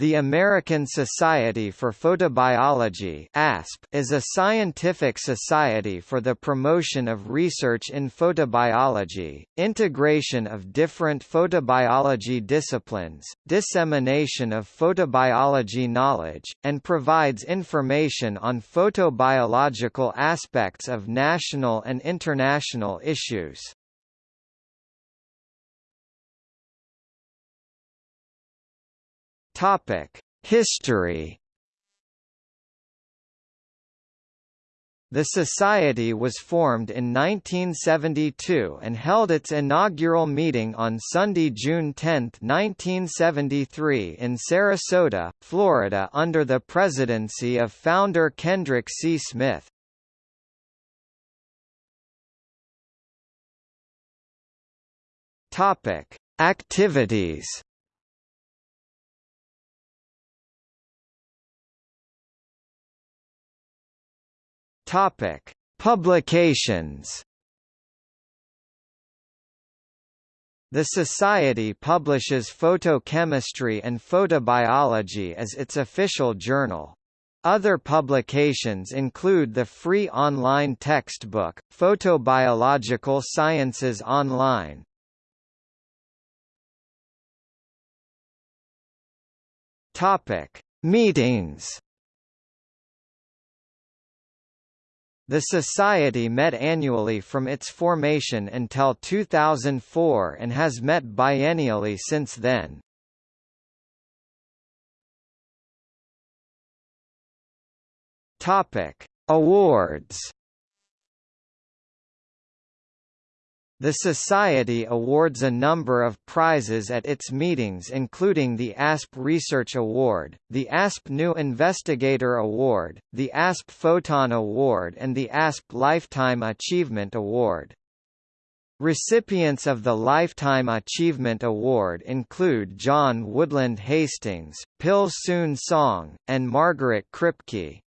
The American Society for Photobiology (ASP) is a scientific society for the promotion of research in photobiology, integration of different photobiology disciplines, dissemination of photobiology knowledge, and provides information on photobiological aspects of national and international issues. History. The Society was formed in 1972 and held its inaugural meeting on Sunday, June 10, 1973 in Sarasota, Florida under the presidency of founder Kendric C. Smith. Activities Topic: Publications. The Society publishes photochemistry and photobiology as its official journal. Other publications include the free online textbook, Photobiological Sciences Online. Meetings The Society met annually from its formation until 2004 and has met biennially since then. Topic: Awards The Society awards a number of prizes at its meetings including the ASP Research Award, the ASP New Investigator Award, the ASP Photon Award and the ASP Lifetime Achievement Award. Recipients of the Lifetime Achievement Award include John Woodland Hastings, Pil Soon Song, and Margaret Kripke.